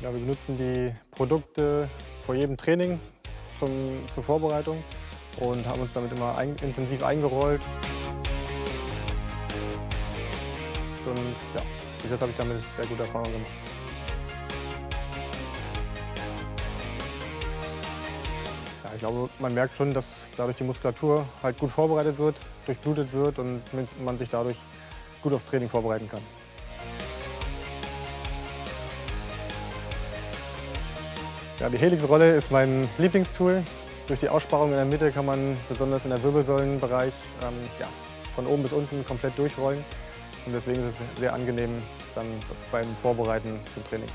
Ja, wir benutzen die Produkte vor jedem Training zum, zur Vorbereitung und haben uns damit immer ein, intensiv eingerollt. Und ja, bis jetzt habe ich damit sehr gute Erfahrungen gemacht. Ja, ich glaube, man merkt schon, dass dadurch die Muskulatur halt gut vorbereitet wird, durchblutet wird und man sich dadurch gut aufs Training vorbereiten kann. Ja, die Helix-Rolle ist mein Lieblingstool. Durch die Aussparung in der Mitte kann man besonders in der Wirbelsäulenbereich ähm, ja, von oben bis unten komplett durchrollen. Und deswegen ist es sehr angenehm dann beim Vorbereiten zum Training.